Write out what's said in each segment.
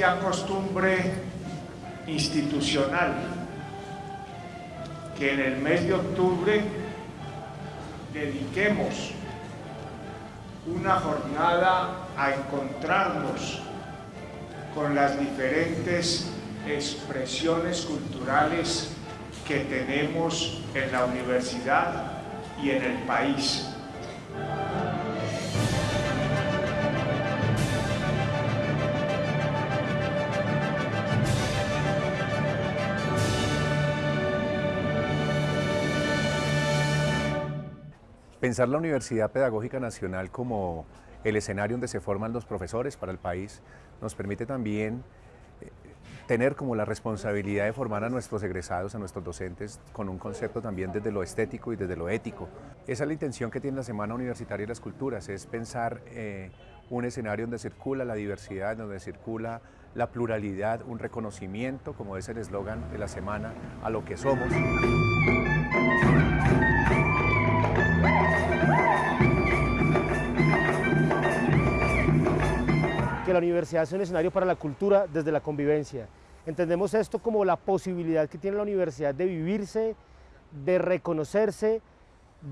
costumbre institucional que en el mes de octubre dediquemos una jornada a encontrarnos con las diferentes expresiones culturales que tenemos en la universidad y en el país. Pensar la Universidad Pedagógica Nacional como el escenario donde se forman los profesores para el país nos permite también eh, tener como la responsabilidad de formar a nuestros egresados, a nuestros docentes, con un concepto también desde lo estético y desde lo ético. Esa es la intención que tiene la Semana Universitaria de las Culturas, es pensar eh, un escenario donde circula la diversidad, donde circula la pluralidad, un reconocimiento, como es el eslogan de la semana, a lo que somos. Que la universidad es un escenario para la cultura desde la convivencia. Entendemos esto como la posibilidad que tiene la universidad de vivirse, de reconocerse,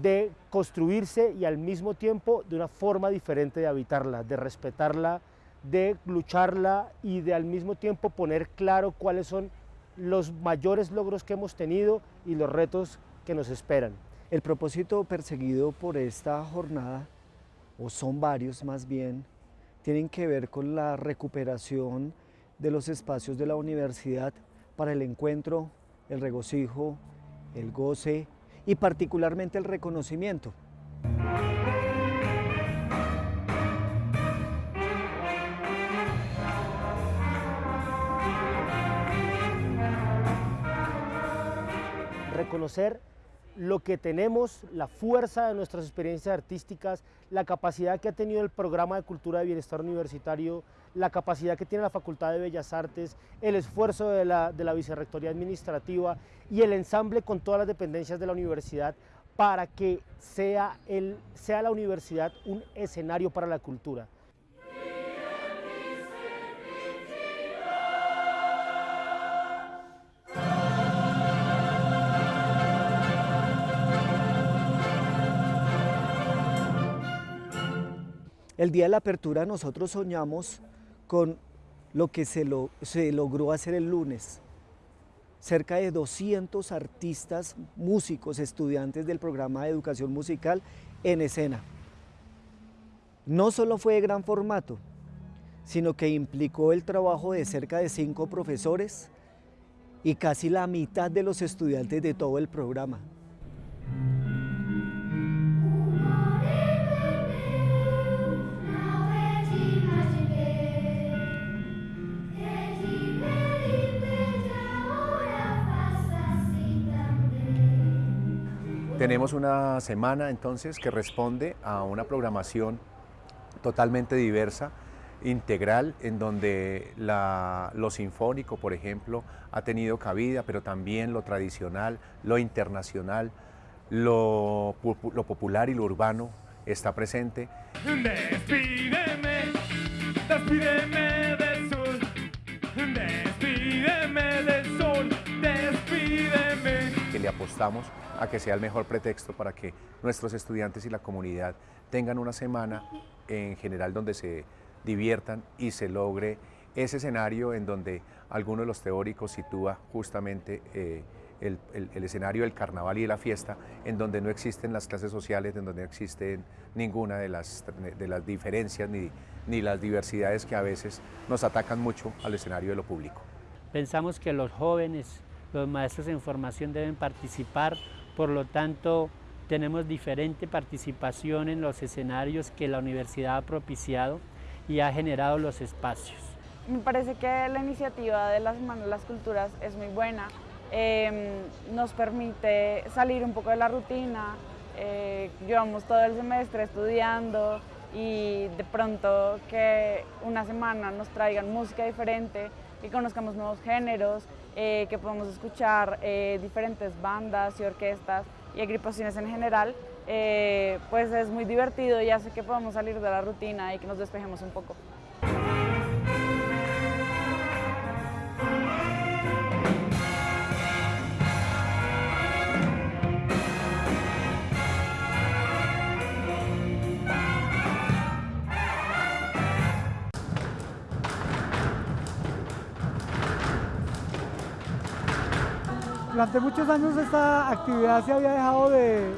de construirse y al mismo tiempo de una forma diferente de habitarla, de respetarla, de lucharla y de al mismo tiempo poner claro cuáles son los mayores logros que hemos tenido y los retos que nos esperan. El propósito perseguido por esta jornada, o son varios más bien, tienen que ver con la recuperación de los espacios de la universidad para el encuentro, el regocijo, el goce y particularmente el reconocimiento. Reconocer lo que tenemos, la fuerza de nuestras experiencias artísticas, la capacidad que ha tenido el programa de cultura de bienestar universitario, la capacidad que tiene la Facultad de Bellas Artes, el esfuerzo de la, de la Vicerrectoría Administrativa y el ensamble con todas las dependencias de la universidad para que sea, el, sea la universidad un escenario para la cultura. El día de la apertura nosotros soñamos con lo que se, logró hacer el lunes. Cerca de 200 artistas, músicos, estudiantes del programa de educación musical en escena. No solo fue de gran formato, sino que implicó el trabajo de cerca de cinco profesores y casi la mitad de los estudiantes de todo el programa. Tenemos una semana entonces que responde a una programación totalmente diversa, integral, en donde lo sinfónico, por ejemplo, ha tenido cabida, pero también lo tradicional, lo internacional, lo, popular y lo urbano está presente. Despídeme, despídeme del sol, despídeme apostamos a que sea el mejor pretexto para que nuestros estudiantes y la comunidad tengan una semana en general donde se diviertan y se logre ese escenario en donde alguno de los teóricos sitúa justamente eh, el, escenario del carnaval y de la fiesta, en donde no existen las clases sociales, en donde no existen ninguna de las, de las diferencias ni, ni las diversidades que a veces nos atacan mucho al escenario de lo público. Pensamos que los jóvenes, los maestros en formación deben participar por lo tanto, tenemos diferente participación en los escenarios que la universidad ha propiciado y ha generado los espacios. Me parece que la iniciativa de la Semana de las Culturas es muy buena. Em, nos permite salir un poco de la rutina. Eh, llevamos todo el semestre estudiando y de pronto que una semana nos traigan música diferente, que conozcamos nuevos géneros, eh, que podamos escuchar eh, diferentes bandas y orquestas y agrupaciones en general, eh, pues es muy divertido y hace que podamos salir de la rutina y que nos despejemos un poco. Muchos años esta actividad se había dejado de,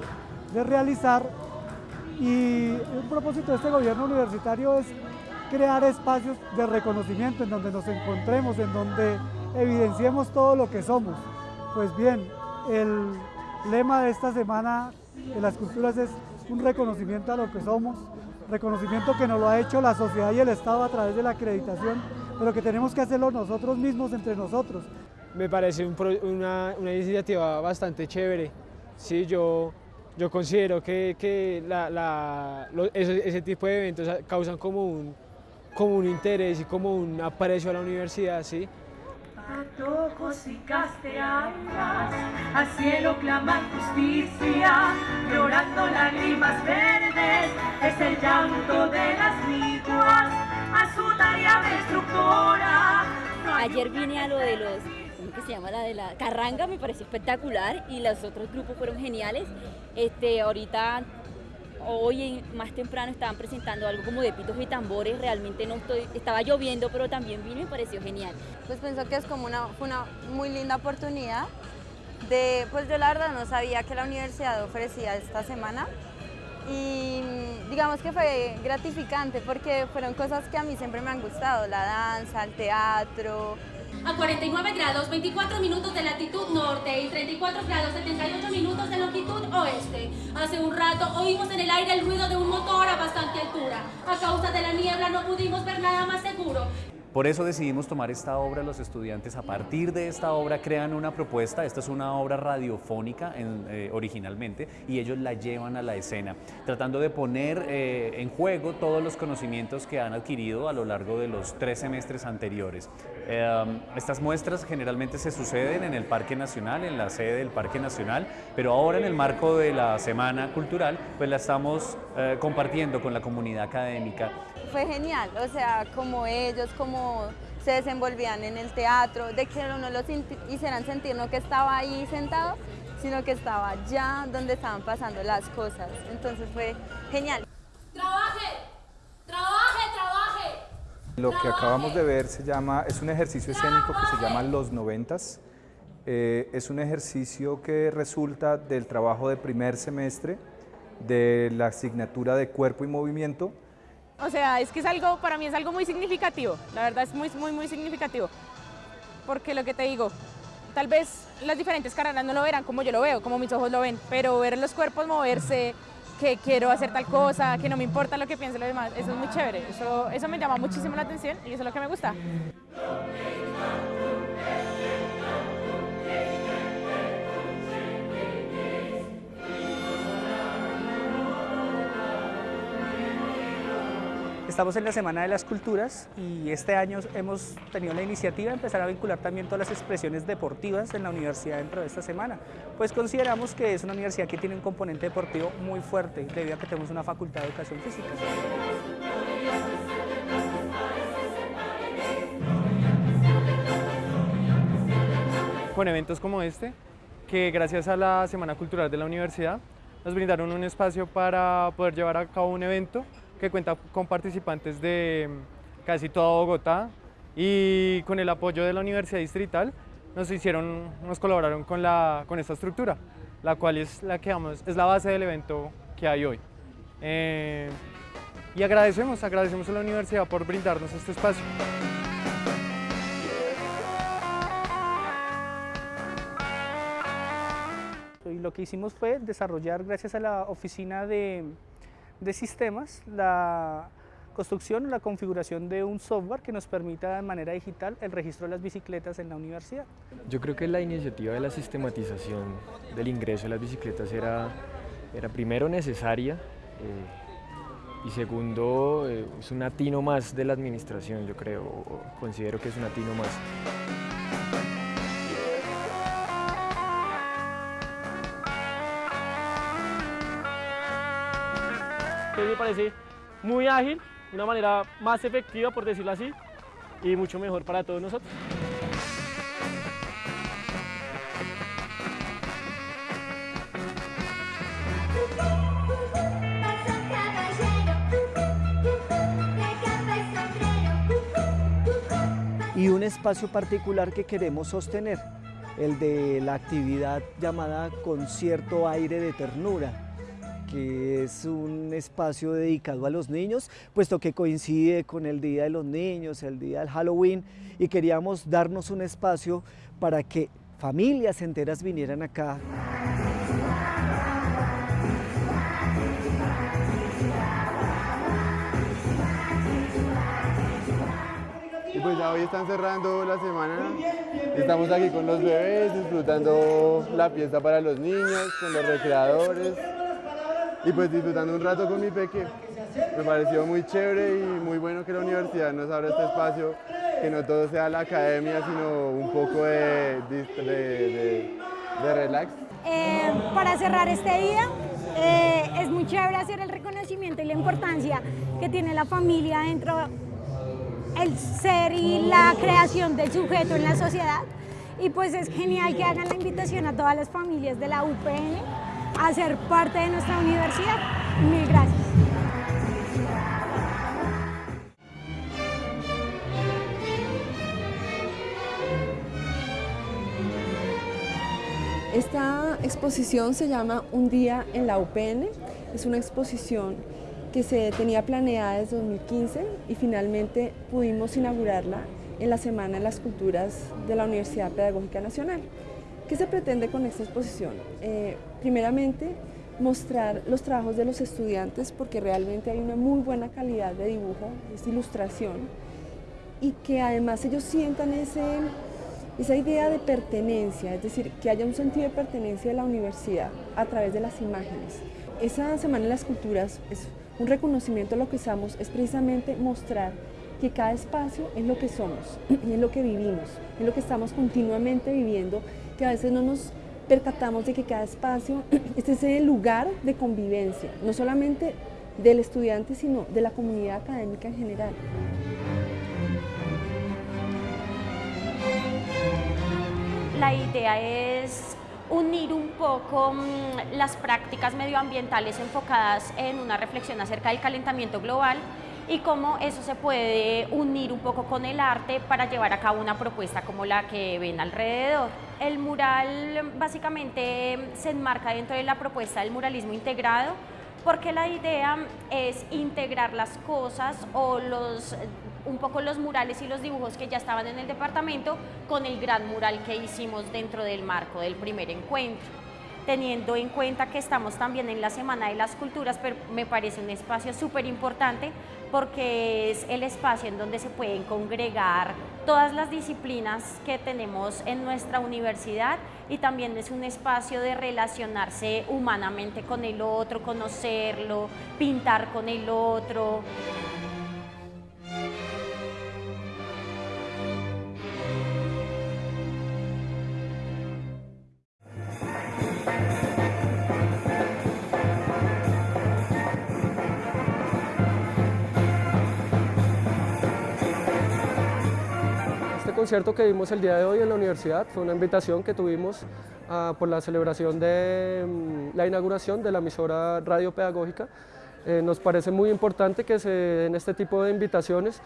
de realizar y un propósito de este gobierno universitario es crear espacios de reconocimiento en donde nos encontremos, en donde evidenciemos todo lo que somos. Pues bien, el lema de esta semana de las culturas es un reconocimiento a lo que somos, reconocimiento que nos lo ha hecho la sociedad y el Estado a través de la acreditación, pero que tenemos que hacerlo nosotros mismos entre nosotros. Me parece una, una, iniciativa bastante chévere. Sí, yo, yo considero que, que la, la, ese, ese, tipo de eventos causan como un, como un interés y como un aprecio a la universidad, ¿sí? Antojos y castellanas, al cielo claman justicia, llorando lágrimas verdes, es el llanto de las liguas, a su tarea destructora. Ayer vine a lo de los ¿cómo que se llama? La de la carranga, me pareció espectacular y los otros grupos fueron geniales. Este, ahorita hoy más temprano estaban presentando algo como de pitos y tambores, realmente no estoy, estaba lloviendo, pero también vino y pareció genial. Pues pienso que es como una, una muy linda oportunidad de, pues yo la verdad no sabía que la universidad ofrecía esta semana y digamos que fue gratificante porque fueron cosas que a mí siempre me han gustado, la danza, el teatro, a 49 grados 24 minutos de latitud norte y 34 grados 78 minutos de longitud oeste. Hace un rato oímos en el aire el ruido de un motor a bastante altura. A causa de la niebla no pudimos ver nada más seguro. Por eso decidimos tomar esta obra, los estudiantes. A partir de esta obra crean una propuesta, esta es una obra radiofónica eh, originalmente y ellos la llevan a la escena, tratando de poner eh, en juego todos los conocimientos que han adquirido a lo largo de los tres semestres anteriores. Eh, estas muestras generalmente se suceden en el Parque Nacional, en la sede del Parque Nacional, pero ahora en el marco de la Semana Cultural, pues la estamos compartiendo con la comunidad académica fue genial, o sea, como ellos, como se desenvolvían en el teatro, de que no los hicieran sentir no que estaba ahí sentado, sino que estaba ya donde estaban pasando las cosas. Entonces fue genial. ¡Trabaje! ¡Trabaje, trabaje! Lo que acabamos de ver se llama, es un ejercicio escénico que se llama Los Noventas. Eh, es un ejercicio que resulta del trabajo de primer semestre de la asignatura de cuerpo y movimiento o sea, es que es algo, para mí es algo muy significativo, la verdad es muy, muy, muy significativo. Porque lo que te digo, tal vez las diferentes carreras no lo verán como yo lo veo, como mis ojos lo ven, pero ver los cuerpos moverse, que quiero hacer tal cosa, que no me importa lo que piensen los demás, eso es muy chévere, eso, eso me llama muchísimo la atención y eso es lo que me gusta. Estamos en la Semana de las Culturas y este año hemos tenido la iniciativa de empezar a vincular también todas las expresiones deportivas en la universidad dentro de esta semana. Pues consideramos que es una universidad que tiene un componente deportivo muy fuerte debido a que tenemos una facultad de educación física. Con eventos como este, que gracias a la Semana Cultural de la Universidad nos brindaron un espacio para poder llevar a cabo un evento que cuenta con participantes de mm, casi toda Bogotá y con el apoyo de la Universidad Distrital nos hicieron, nos colaboraron con, la, con esta estructura, la cual es la, que, vamos, es la base del evento que hay hoy. Eh, y agradecemos, agradecemos a la universidad por brindarnos este espacio. Y lo que hicimos fue desarrollar, gracias a la oficina de de sistemas, la construcción o la configuración de un software que nos permita de manera digital el registro de las bicicletas en la universidad. Yo creo que la iniciativa de la sistematización del ingreso de las bicicletas era, era primero necesaria eh, y segundo eh, es un atino más de la administración, yo creo, considero que es un atino más. Parece muy ágil, una manera más efectiva, por decirlo así, y mucho mejor para todos nosotros. Y un espacio particular que queremos sostener el de la actividad llamada Concierto Aire de Ternura que es un espacio dedicado a los niños, puesto que coincide con el Día de los Niños, el Día del Halloween, y queríamos darnos un espacio para que familias enteras vinieran acá. Y pues ya hoy están cerrando la semana, estamos aquí con los bebés, disfrutando la fiesta para los niños, con los recreadores y pues disfrutando un rato con mi peque. Me pareció muy chévere y muy bueno que la universidad nos abra este espacio, que no todo sea la academia, sino un poco de, de, relax. Eh, para cerrar este día, eh, es muy chévere hacer el reconocimiento y la importancia que tiene la familia dentro el ser y la creación del sujeto en la sociedad. Y pues es genial que hagan la invitación a todas las familias de la UPN a ser parte de nuestra universidad. Mil gracias. Esta exposición se llama Un día en la UPN. Es una exposición que se tenía planeada desde 2015 y finalmente pudimos inaugurarla en la Semana de las Culturas de la Universidad Pedagógica Nacional. ¿Qué se pretende con esta exposición? Eh, primeramente, mostrar los trabajos de los estudiantes porque realmente hay una muy buena calidad de dibujo, esta ilustración, y que además ellos sientan ese, esa idea de pertenencia, es decir, que haya un sentido de pertenencia de la universidad a través de las imágenes. Esa Semana de las Culturas es un reconocimiento a lo que somos, es precisamente mostrar que cada espacio es lo que somos, es lo que vivimos, es lo que estamos continuamente viviendo que a veces no nos percatamos de que cada espacio este es el lugar de convivencia, no solamente del estudiante, sino de la comunidad académica en general. La idea es unir un poco mm, las prácticas medioambientales enfocadas en una reflexión acerca del calentamiento global y cómo eso se puede unir un poco con el arte para llevar a cabo una propuesta como la que ven alrededor. El mural básicamente se enmarca dentro de la propuesta del muralismo integrado porque la idea es integrar las cosas o los un poco los murales y los dibujos que ya estaban en el departamento con el gran mural que hicimos dentro del marco del primer encuentro teniendo en cuenta que estamos también en la Semana de las Culturas, pero me parece un espacio súper importante porque es el espacio en donde se pueden congregar todas las disciplinas que tenemos en nuestra universidad y también es un espacio de relacionarse humanamente con el otro, conocerlo, pintar con el otro. Concierto que vimos el día de hoy en la universidad fue una invitación que tuvimos ah, por la celebración de mm, la inauguración de la emisora radio pedagógica. Eh, nos parece muy importante que se den este tipo de invitaciones.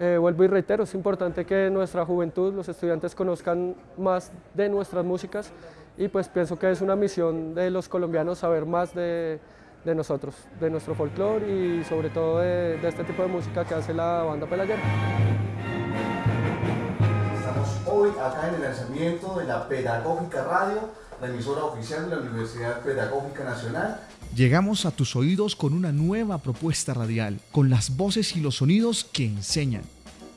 Eh, vuelvo y reitero, es importante que nuestra juventud, los estudiantes conozcan más de nuestras músicas y pues pienso que es una misión de los colombianos saber más de, de nosotros, de nuestro folclore y sobre todo de, de, este tipo de música que hace la banda Pelayera hoy acá en el lanzamiento de la Pedagógica Radio, la emisora oficial de la Universidad Pedagógica Nacional. Llegamos a tus oídos con una nueva propuesta radial, con las voces y los sonidos que enseñan.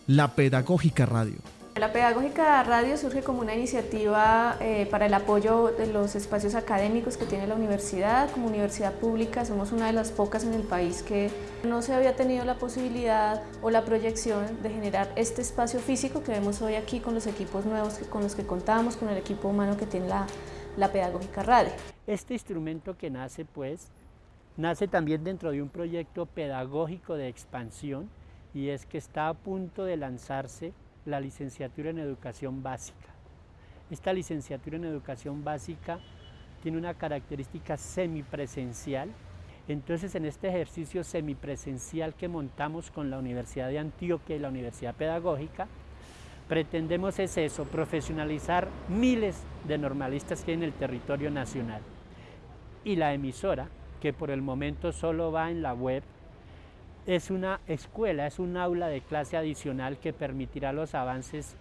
La Pedagógica Radio. La Pedagógica Radio surge como una iniciativa eh, para el apoyo de los espacios académicos que tiene la universidad. Como universidad pública somos una de las pocas en el país que no se había tenido la posibilidad o la proyección de generar este espacio físico que vemos hoy aquí con los equipos nuevos con los que contamos, con el equipo humano que tiene la, la Pedagógica Radio. Este instrumento que nace pues, nace también dentro de un proyecto pedagógico de expansión y es que está a punto de lanzarse la licenciatura en educación básica. Esta licenciatura en educación básica tiene una característica semipresencial. Entonces, en este ejercicio semipresencial que montamos con la Universidad de Antioquia y la Universidad Pedagógica, pretendemos es eso, profesionalizar miles de normalistas que hay en el territorio nacional. Y la emisora, que por el momento solo va en la web, es una escuela, es un aula de clase adicional que permitirá los avances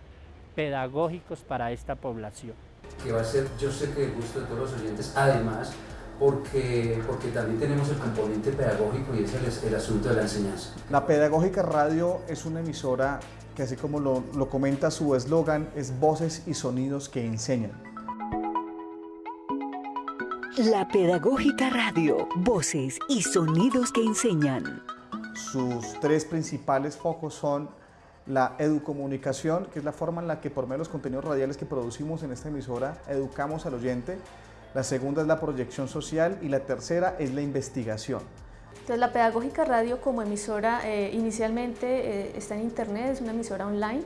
pedagógicos para esta población. Que va a ser, yo sé que el gusto de todos los oyentes, además, porque, porque también tenemos el componente pedagógico y ese es el, asunto de la enseñanza. La Pedagógica Radio es una emisora que así como lo, lo comenta su eslogan, es voces y sonidos que enseñan. La Pedagógica Radio, voces y sonidos que enseñan. Sus tres principales focos son la educomunicación, que es la forma en la que por medio de los contenidos radiales que producimos en esta emisora educamos al oyente. La segunda es la proyección social y la tercera es la investigación. Entonces la Pedagógica Radio como emisora eh, inicialmente eh, está en internet, es una emisora online.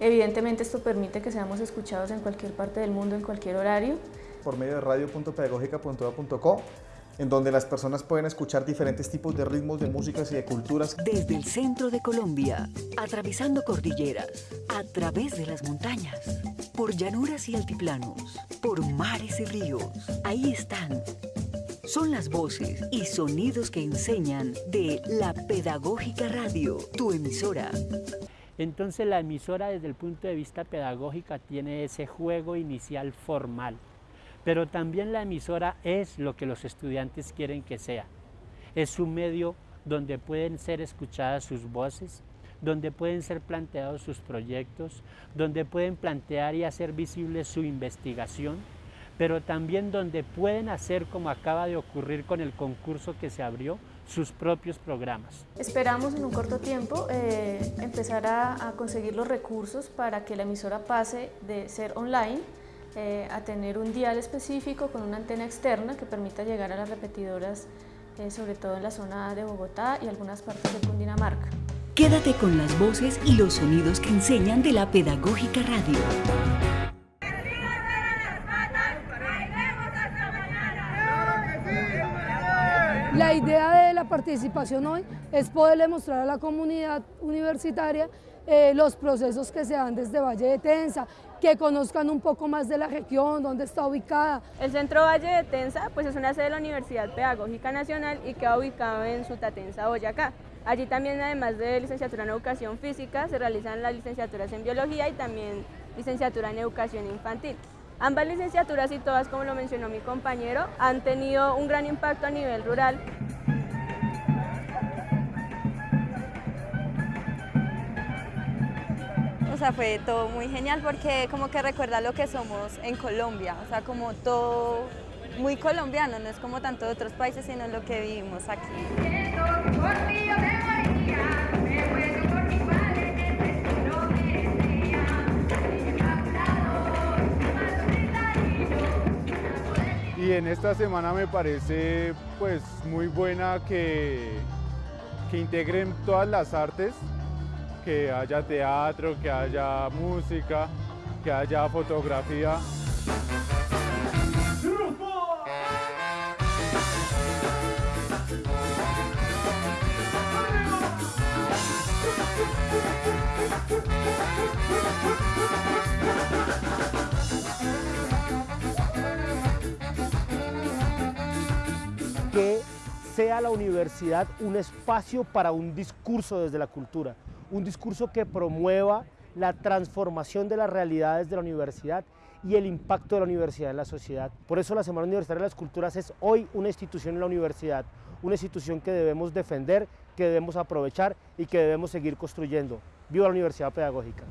Evidentemente esto permite que seamos escuchados en cualquier parte del mundo, en cualquier horario. Por medio de radio.pedagógica.co en donde las personas pueden escuchar diferentes tipos de ritmos de músicas y de culturas. Desde el centro de Colombia, atravesando cordilleras, a través de las montañas, por llanuras y altiplanos, por mares y ríos, ahí están. Son las voces y sonidos que enseñan de la Pedagógica Radio, tu emisora. Entonces la emisora desde el punto de vista pedagógico tiene ese juego inicial formal pero también la emisora es lo que los estudiantes quieren que sea. Es un medio donde pueden ser escuchadas sus voces, donde pueden ser planteados sus proyectos, donde pueden plantear y hacer visible su investigación, pero también donde pueden hacer, como acaba de ocurrir con el concurso que se abrió, sus propios programas. Esperamos en un corto tiempo eh, empezar a, a conseguir los recursos para que la emisora pase de ser online eh, a tener un dial específico con una antena externa que permita llegar a las repetidoras, eh, sobre todo en la zona de Bogotá y algunas partes de Cundinamarca. Quédate con las voces y los sonidos que enseñan de la Pedagógica Radio. La idea de la participación hoy es poderle mostrar a la comunidad universitaria eh, los procesos que se dan desde Valle de Tensa, que conozcan un poco más de la región, dónde está ubicada. El Centro Valle de Tensa pues es una sede de la Universidad Pedagógica Nacional y queda ubicado en Sutatensa, Boyacá. Allí también, además de licenciatura en Educación Física, se realizan las licenciaturas en Biología y también licenciatura en Educación Infantil. Ambas licenciaturas y todas, como lo mencionó mi compañero, han tenido un gran impacto a nivel rural sea, fue todo muy genial porque como que recuerda lo que somos en Colombia, o sea, como todo muy colombiano, no es como tanto de otros países, sino lo que vivimos aquí. Y en esta semana me parece pues muy buena que, que integren todas las artes que haya teatro, que haya música, que haya fotografía. Que sea la universidad un espacio para un discurso desde la cultura, un discurso que promueva la transformación de las realidades de la universidad y el impacto de la universidad en la sociedad. Por eso la Semana Universitaria de las Culturas es hoy una institución en la universidad, una institución que debemos defender, que debemos aprovechar y que debemos seguir construyendo. ¡Viva la Universidad Pedagógica!